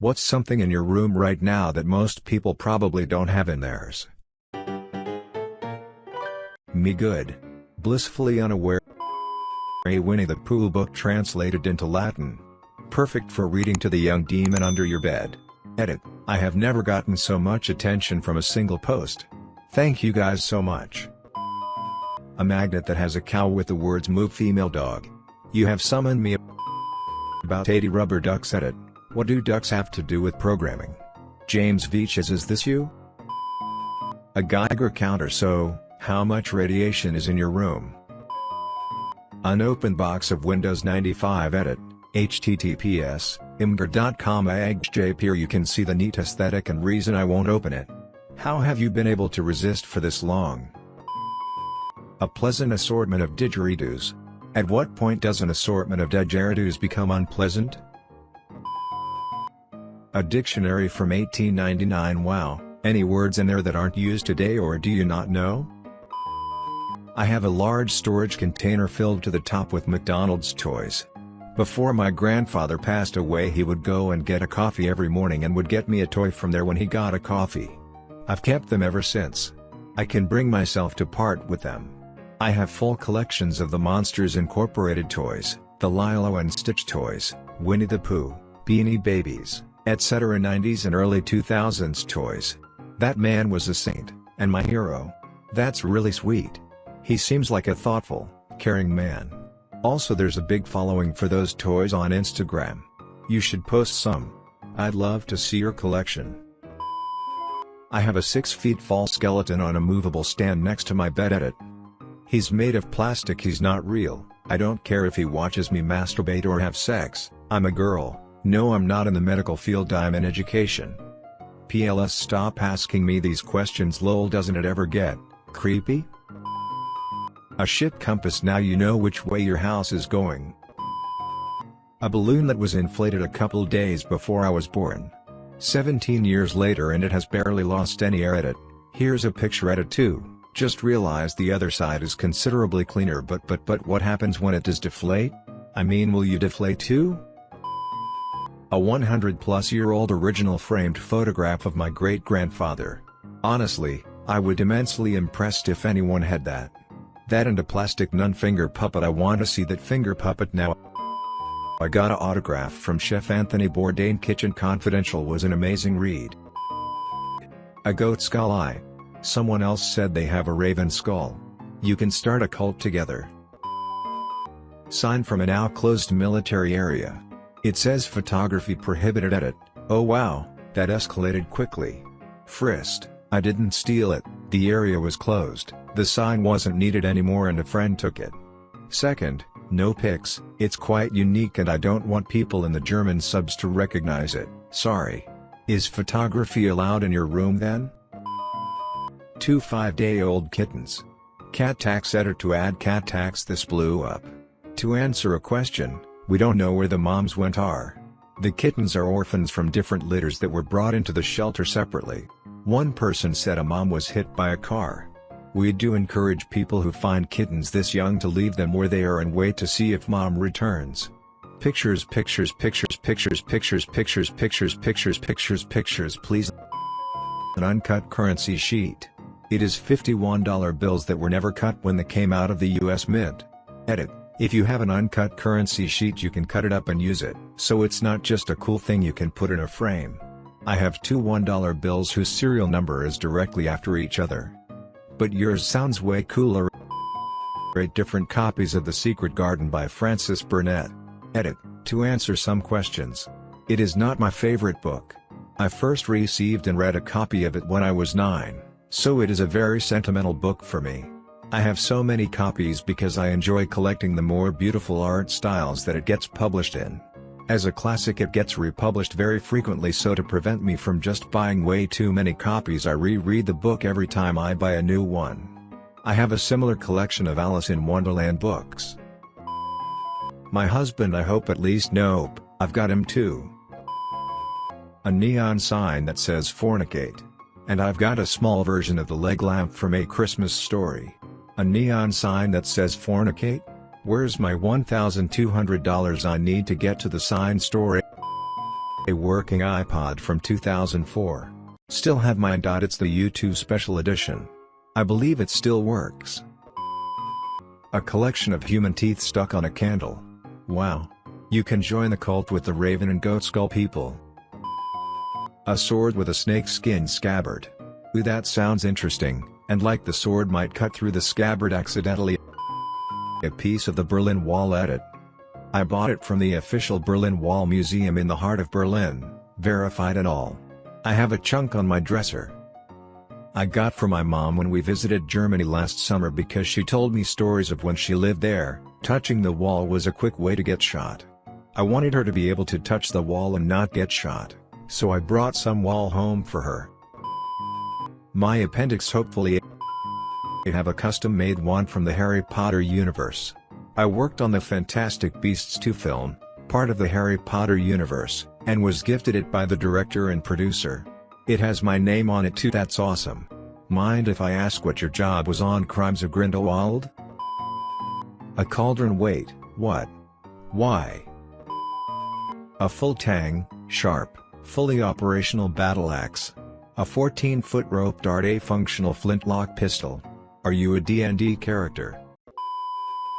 What's something in your room right now that most people probably don't have in theirs? Me good. Blissfully unaware. A Winnie the Pooh book translated into Latin. Perfect for reading to the young demon under your bed. Edit, I have never gotten so much attention from a single post. Thank you guys so much. A magnet that has a cow with the words move female dog. You have summoned me about 80 rubber ducks edit. What do ducks have to do with programming? James Veaches is this you? A Geiger counter so, how much radiation is in your room? Unopened box of Windows 95 edit, https, imgur.com agjp here you can see the neat aesthetic and reason I won't open it. How have you been able to resist for this long? A pleasant assortment of didgeridoos. At what point does an assortment of didgeridoos become unpleasant? A dictionary from 1899 Wow, any words in there that aren't used today or do you not know? I have a large storage container filled to the top with McDonald's toys. Before my grandfather passed away he would go and get a coffee every morning and would get me a toy from there when he got a coffee. I've kept them ever since. I can bring myself to part with them. I have full collections of the Monsters Incorporated toys, the Lilo and Stitch toys, Winnie the Pooh, Beanie Babies, etc. 90s and early 2000s toys. That man was a saint, and my hero. That's really sweet. He seems like a thoughtful, caring man. Also there's a big following for those toys on Instagram. You should post some. I'd love to see your collection. I have a 6 feet tall skeleton on a movable stand next to my bed edit. He's made of plastic he's not real, I don't care if he watches me masturbate or have sex, I'm a girl. No I'm not in the medical field I'm in education. PLS stop asking me these questions lol doesn't it ever get, creepy? A ship compass now you know which way your house is going. A balloon that was inflated a couple days before I was born. 17 years later and it has barely lost any air at it. Here's a picture edit too, just realize the other side is considerably cleaner but but but what happens when it does deflate? I mean will you deflate too? A 100 plus year old original framed photograph of my great grandfather. Honestly, I would immensely impressed if anyone had that. That and a plastic nun finger puppet I want to see that finger puppet now. I got a autograph from Chef Anthony Bourdain Kitchen Confidential was an amazing read. A goat skull eye. Someone else said they have a raven skull. You can start a cult together. Sign from a now closed military area. It says photography prohibited at it, oh wow, that escalated quickly. Frist, I didn't steal it, the area was closed, the sign wasn't needed anymore and a friend took it. Second, no pics, it's quite unique and I don't want people in the German subs to recognize it, sorry. Is photography allowed in your room then? Two 5-day-old kittens. Cat tax editor to add cat tax this blew up. To answer a question, we don't know where the moms went are. The kittens are orphans from different litters that were brought into the shelter separately. One person said a mom was hit by a car. We do encourage people who find kittens this young to leave them where they are and wait to see if mom returns. Pictures pictures pictures pictures pictures pictures pictures pictures pictures pictures please An uncut currency sheet. It is $51 bills that were never cut when they came out of the US Mint. Edit. If you have an uncut currency sheet you can cut it up and use it, so it's not just a cool thing you can put in a frame. I have two $1 bills whose serial number is directly after each other. But yours sounds way cooler. Eight different copies of The Secret Garden by Frances Burnett. Edit, to answer some questions. It is not my favorite book. I first received and read a copy of it when I was 9, so it is a very sentimental book for me. I have so many copies because I enjoy collecting the more beautiful art styles that it gets published in. As a classic it gets republished very frequently so to prevent me from just buying way too many copies I reread the book every time I buy a new one. I have a similar collection of Alice in Wonderland books. My husband I hope at least nope, I've got him too. A neon sign that says fornicate. And I've got a small version of the leg lamp from A Christmas Story. A neon sign that says fornicate? Where's my $1,200 I need to get to the sign store? A working iPod from 2004. Still have mine. It's the U2 Special Edition. I believe it still works. A collection of human teeth stuck on a candle. Wow. You can join the cult with the raven and goat skull people. A sword with a snake skin scabbard. Ooh that sounds interesting, and like the sword might cut through the scabbard accidentally. A piece of the Berlin Wall edit. I bought it from the official Berlin Wall Museum in the heart of Berlin, verified and all. I have a chunk on my dresser. I got for my mom when we visited Germany last summer because she told me stories of when she lived there, touching the wall was a quick way to get shot. I wanted her to be able to touch the wall and not get shot, so I brought some wall home for her. My appendix hopefully I have a custom-made one from the Harry Potter universe. I worked on the Fantastic Beasts 2 film, part of the Harry Potter universe, and was gifted it by the director and producer. It has my name on it too that's awesome. Mind if I ask what your job was on Crimes of Grindelwald? A cauldron wait, what? Why? A full tang, sharp, fully operational battle axe. A 14-foot rope dart a functional flintlock pistol. Are you a D&D character?